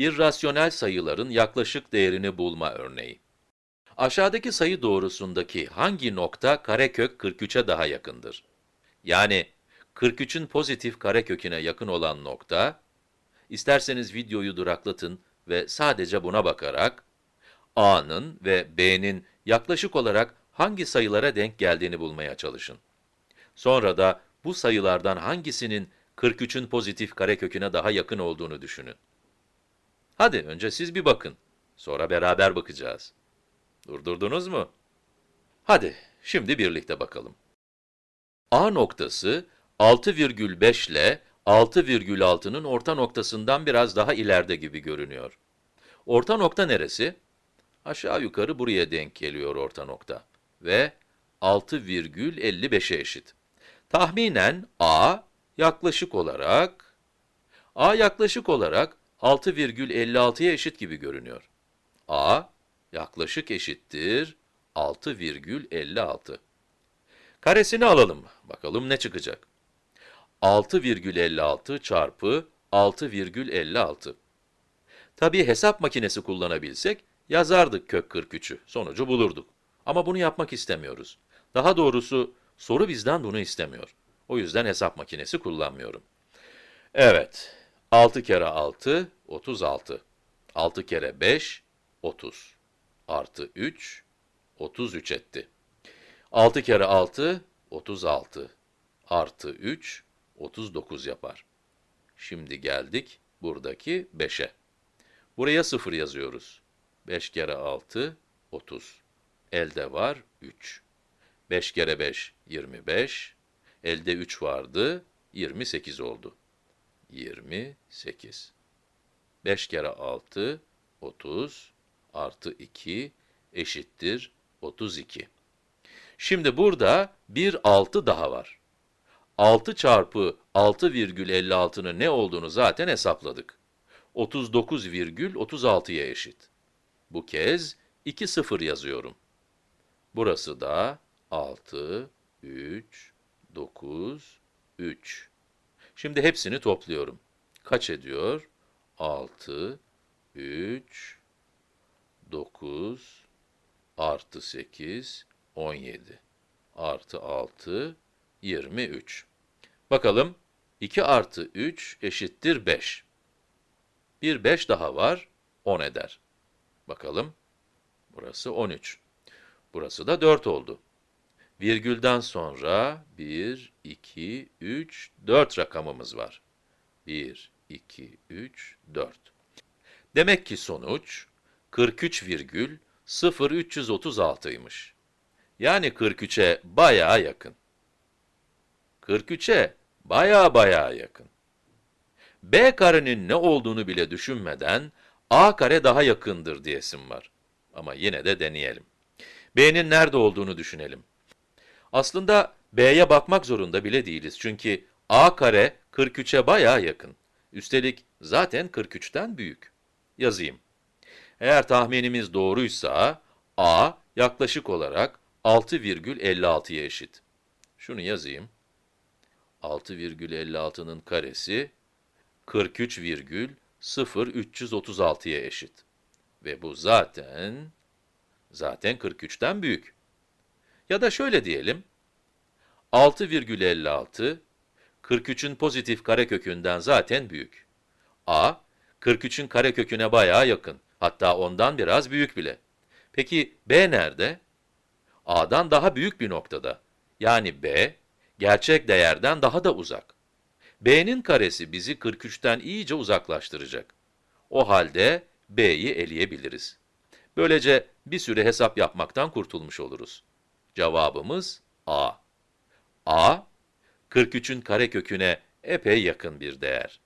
İrrasyonel sayıların yaklaşık değerini bulma örneği. Aşağıdaki sayı doğrusundaki hangi nokta karekök 43'e daha yakındır? Yani 43'ün pozitif kareköküne yakın olan nokta, isterseniz videoyu duraklatın ve sadece buna bakarak, a'nın ve b'nin yaklaşık olarak hangi sayılara denk geldiğini bulmaya çalışın. Sonra da bu sayılardan hangisinin 43'ün pozitif kareköküne daha yakın olduğunu düşünün. Hadi önce siz bir bakın, sonra beraber bakacağız. Durdurdunuz mu? Hadi, şimdi birlikte bakalım. A noktası 6,5 ile 6,6'nın orta noktasından biraz daha ileride gibi görünüyor. Orta nokta neresi? Aşağı yukarı buraya denk geliyor orta nokta ve 6,55'e eşit. Tahminen A yaklaşık olarak A yaklaşık olarak 6,56'ya eşit gibi görünüyor. A yaklaşık eşittir 6,56. Karesini alalım. Bakalım ne çıkacak. 6,56 çarpı 6,56. Tabii hesap makinesi kullanabilsek yazardık kök 43'ü, sonucu bulurduk. Ama bunu yapmak istemiyoruz. Daha doğrusu soru bizden bunu istemiyor. O yüzden hesap makinesi kullanmıyorum. Evet, 6 kere 6, 36. 6 kere 5, 30. Artı 3, 33 etti. 6 kere 6, 36. Artı 3, 39 yapar. Şimdi geldik buradaki 5'e. Buraya 0 yazıyoruz. 5 kere 6, 30. Elde var 3. 5 kere 5, 25. Elde 3 vardı, 28 oldu. 28. 5 kere 6, 30 artı 2 eşittir 32. Şimdi burada bir 6 daha var. 6 çarpı 6,56'nın ne olduğunu zaten hesapladık. 39,36'ya eşit. Bu kez 2 sıfır yazıyorum. Burası da 6, 3, 9, 3. Şimdi hepsini topluyorum. Kaç ediyor? 6, 3, 9, artı 8, 17, artı 6, 23. Bakalım, 2 artı 3 eşittir 5. Bir 5 daha var, 10 eder. Bakalım, burası 13. Burası da 4 oldu. Virgülden sonra 1, 2, 3, 4 rakamımız var. 1, 2, 3, 4. Demek ki sonuç 43,0336'ymış. Yani 43'e bayağı yakın. 43'e bayağı bayağı yakın. B karenin ne olduğunu bile düşünmeden A kare daha yakındır diyesim var. Ama yine de deneyelim. B'nin nerede olduğunu düşünelim. Aslında B'ye bakmak zorunda bile değiliz çünkü A kare 43'e bayağı yakın. Üstelik zaten 43'ten büyük. Yazayım. Eğer tahminimiz doğruysa, A yaklaşık olarak 6,56'ya eşit. Şunu yazayım. 6,56'nın karesi 43,0336'ya eşit. Ve bu zaten, zaten 43'ten büyük. Ya da şöyle diyelim, 6,56, 43'ün pozitif karekökünden zaten büyük. A, 43'ün kareköküne bayağı yakın, hatta ondan biraz büyük bile. Peki B nerede? A'dan daha büyük bir noktada. Yani B, gerçek değerden daha da uzak. B'nin karesi bizi 43'ten iyice uzaklaştıracak. O halde B'yi eleyebiliriz. Böylece bir süre hesap yapmaktan kurtulmuş oluruz. Cevabımız A. A, 43'ün kareköküne epey yakın bir değer.